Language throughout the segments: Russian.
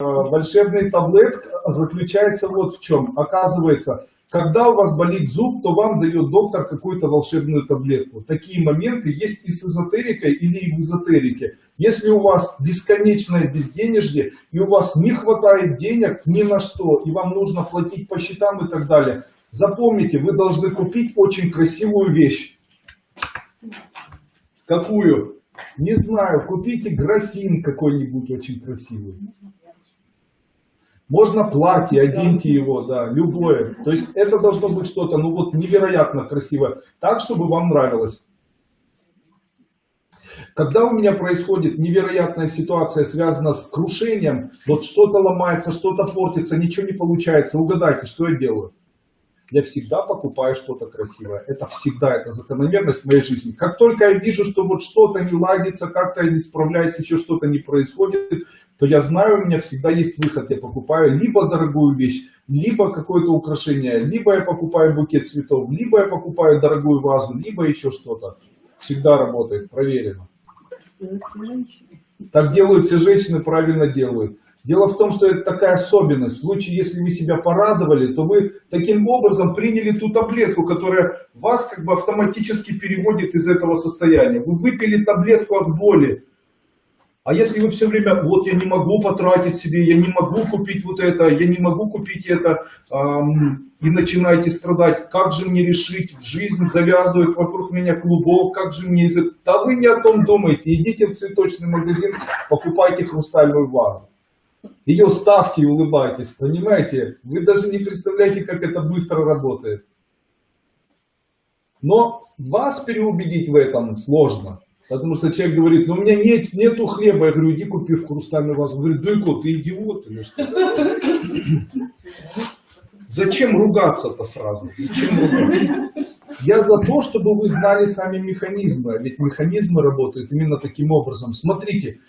волшебный таблет заключается вот в чем. Оказывается, когда у вас болит зуб, то вам дает доктор какую-то волшебную таблетку. Такие моменты есть и с эзотерикой или и в эзотерике. Если у вас бесконечное безденежье, и у вас не хватает денег ни на что, и вам нужно платить по счетам и так далее, запомните, вы должны купить очень красивую вещь. Какую? Не знаю, купите графин какой-нибудь очень красивый. Можно платье, оденьте его, да, любое. То есть это должно быть что-то, ну вот невероятно красивое, так, чтобы вам нравилось. Когда у меня происходит невероятная ситуация, связанная с крушением, вот что-то ломается, что-то портится, ничего не получается, угадайте, что я делаю? Я всегда покупаю что-то красивое. Это всегда, это закономерность моей жизни. Как только я вижу, что вот что-то не ладится, как-то я не справляюсь, еще что-то не происходит, то я знаю, у меня всегда есть выход. Я покупаю либо дорогую вещь, либо какое-то украшение, либо я покупаю букет цветов, либо я покупаю дорогую вазу, либо еще что-то. Всегда работает, проверено. Так делают все женщины, правильно делают. Дело в том, что это такая особенность. В случае, если вы себя порадовали, то вы таким образом приняли ту таблетку, которая вас как бы автоматически переводит из этого состояния. Вы выпили таблетку от боли, а если вы все время, вот я не могу потратить себе, я не могу купить вот это, я не могу купить это, эм, и начинаете страдать, как же мне решить, жизнь завязывает вокруг меня клубок, как же мне... Да вы не о том думаете, идите в цветочный магазин, покупайте хрустальную вазу. Ее ставьте и улыбайтесь, понимаете? Вы даже не представляете, как это быстро работает. Но вас переубедить в этом сложно. Потому что человек говорит, ну у меня нет, нету хлеба. Я говорю, иди купи в хрустальную вазу. Говорит, Дуйко, ты идиот? Зачем ругаться-то сразу? Я за то, чтобы вы знали сами механизмы. Ведь механизмы работают именно таким образом. Смотрите,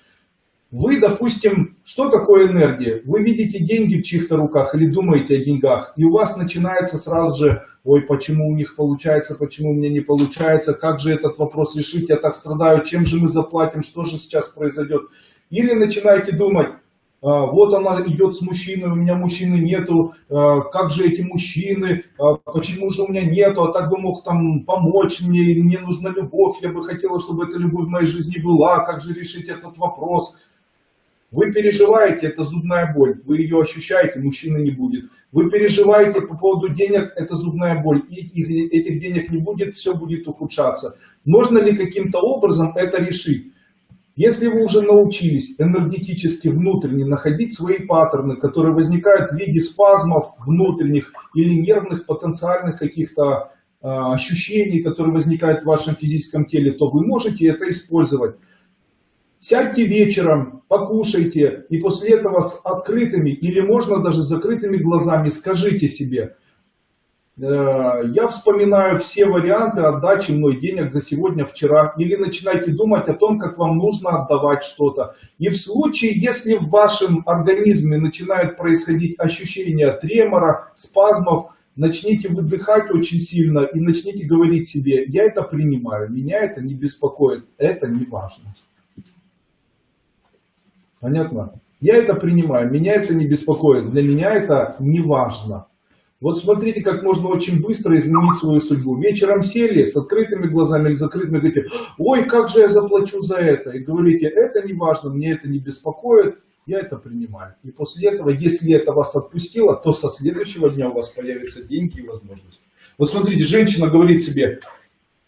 вы, допустим, что такое энергия? Вы видите деньги в чьих-то руках или думаете о деньгах, и у вас начинается сразу же, ой, почему у них получается, почему у меня не получается, как же этот вопрос решить, я так страдаю, чем же мы заплатим, что же сейчас произойдет. Или начинаете думать, «А, вот она идет с мужчиной, у меня мужчины нету, а, как же эти мужчины, а, почему же у меня нету, а так бы мог там помочь мне, мне нужна любовь, я бы хотела, чтобы эта любовь в моей жизни была, как же решить этот вопрос. Вы переживаете, это зубная боль, вы ее ощущаете, мужчины не будет. Вы переживаете по поводу денег, это зубная боль, и этих денег не будет, все будет ухудшаться. Можно ли каким-то образом это решить? Если вы уже научились энергетически внутренне находить свои паттерны, которые возникают в виде спазмов внутренних или нервных потенциальных каких-то э, ощущений, которые возникают в вашем физическом теле, то вы можете это использовать. Сядьте вечером, покушайте, и после этого с открытыми или можно даже с закрытыми глазами скажите себе, «Э, я вспоминаю все варианты отдачи мной денег за сегодня, вчера. Или начинайте думать о том, как вам нужно отдавать что-то. И в случае, если в вашем организме начинают происходить ощущения тремора, спазмов, начните выдыхать очень сильно и начните говорить себе, я это принимаю, меня это не беспокоит, это не важно. Понятно? Я это принимаю, меня это не беспокоит, для меня это не важно. Вот смотрите, как можно очень быстро изменить свою судьбу. Вечером сели с открытыми глазами или закрытыми, говорите, ой, как же я заплачу за это. И говорите, это не важно, мне это не беспокоит, я это принимаю. И после этого, если это вас отпустило, то со следующего дня у вас появятся деньги и возможности. Вот смотрите, женщина говорит себе,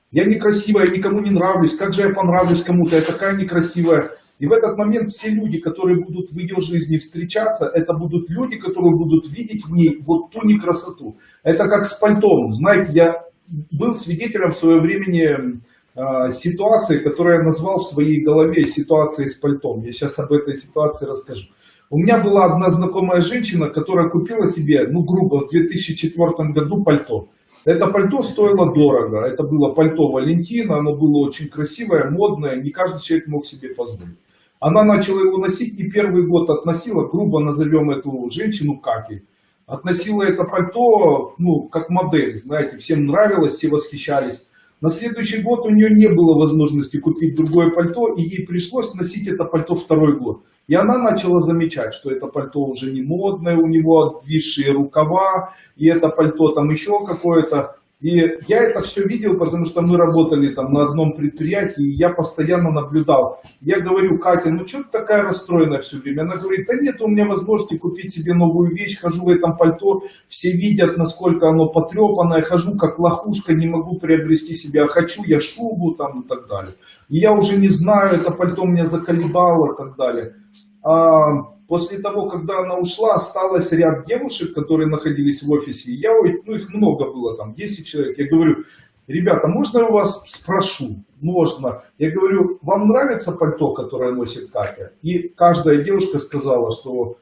я некрасивая, я никому не нравлюсь, как же я понравлюсь кому-то, я такая некрасивая. И в этот момент все люди, которые будут в ее жизни встречаться, это будут люди, которые будут видеть в ней вот ту некрасоту. Это как с пальтом. Знаете, я был свидетелем в свое время э, ситуации, которую я назвал в своей голове ситуацией с пальтом. Я сейчас об этой ситуации расскажу. У меня была одна знакомая женщина, которая купила себе, ну грубо, в 2004 году пальто. Это пальто стоило дорого. Это было пальто Валентина, оно было очень красивое, модное, не каждый человек мог себе позволить. Она начала его носить и первый год относила, грубо назовем эту женщину Кати. Относила это пальто, ну, как модель, знаете, всем нравилось, все восхищались. На следующий год у нее не было возможности купить другое пальто, и ей пришлось носить это пальто второй год. И она начала замечать, что это пальто уже не модное, у него обвисшие рукава, и это пальто там еще какое-то. И я это все видел, потому что мы работали там на одном предприятии, и я постоянно наблюдал. Я говорю, Катя, ну что ты такая расстроенная все время? Она говорит, да нет у меня возможности купить себе новую вещь, хожу в этом пальто, все видят, насколько оно потрепанное, хожу как лохушка, не могу приобрести себе, а хочу я шубу там и так далее. И я уже не знаю, это пальто меня заколебало и так далее. А после того, когда она ушла, осталось ряд девушек, которые находились в офисе. Я, ну их много было, там 10 человек. Я говорю, ребята, можно я у вас спрошу? Можно. Я говорю, вам нравится пальто, которое носит Катя? И каждая девушка сказала, что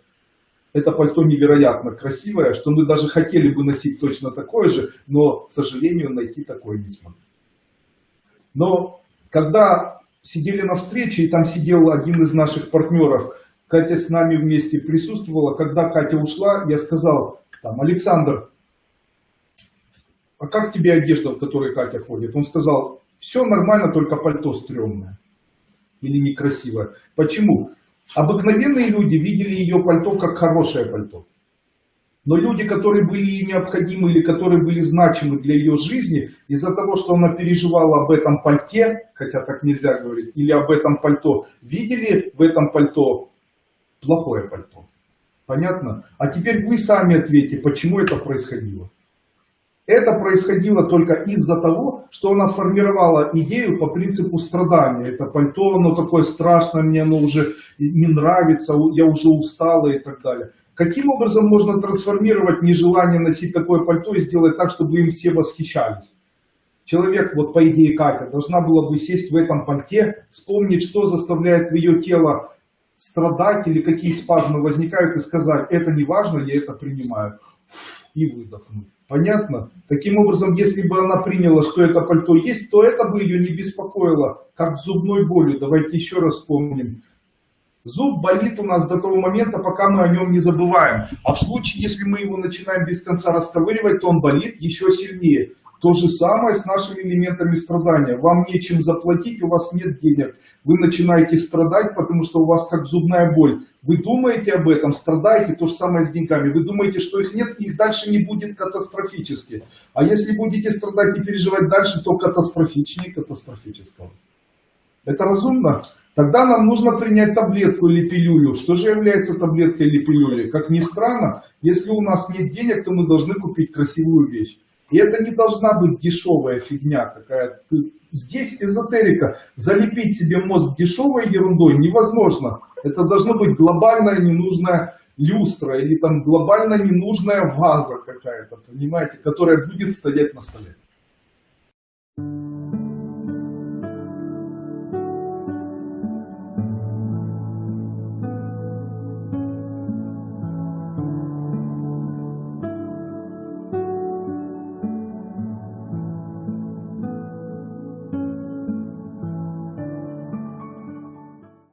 это пальто невероятно красивое, что мы даже хотели бы носить точно такое же, но, к сожалению, найти такое не смогли. Но когда сидели на встрече, и там сидел один из наших партнеров, Катя с нами вместе присутствовала. Когда Катя ушла, я сказал, там, Александр, а как тебе одежда, в которой Катя ходит? Он сказал, все нормально, только пальто стрёмное или некрасивое. Почему? Обыкновенные люди видели ее пальто как хорошее пальто. Но люди, которые были ей необходимы или которые были значимы для ее жизни, из-за того, что она переживала об этом пальте, хотя так нельзя говорить, или об этом пальто, видели в этом пальто плохое пальто. Понятно? А теперь вы сами ответьте, почему это происходило. Это происходило только из-за того, что она формировала идею по принципу страдания. Это пальто, оно такое страшное, мне оно уже не нравится, я уже устала и так далее. Каким образом можно трансформировать нежелание носить такое пальто и сделать так, чтобы им все восхищались? Человек, вот по идее Катя, должна была бы сесть в этом пальте, вспомнить, что заставляет ее тело страдать или какие спазмы возникают и сказать, это не важно, я это принимаю. И выдохнуть. Понятно? Таким образом, если бы она приняла, что это пальто есть, то это бы ее не беспокоило, как зубной болью. Давайте еще раз вспомним. Зуб болит у нас до того момента, пока мы о нем не забываем. А в случае, если мы его начинаем без конца расковыривать, то он болит еще сильнее. То же самое с нашими элементами страдания. Вам нечем заплатить, у вас нет денег. Вы начинаете страдать, потому что у вас как зубная боль. Вы думаете об этом, страдаете, то же самое с деньгами. Вы думаете, что их нет, их дальше не будет катастрофически. А если будете страдать и переживать дальше, то катастрофичнее катастрофического. Это разумно? Тогда нам нужно принять таблетку или пилюлю. Что же является таблеткой или пилюлей? Как ни странно, если у нас нет денег, то мы должны купить красивую вещь. И это не должна быть дешевая фигня какая-то. Здесь эзотерика. Залепить себе мозг дешевой ерундой невозможно. Это должно быть глобальная ненужная люстра или там глобально ненужная ваза какая-то, понимаете, которая будет стоять на столе.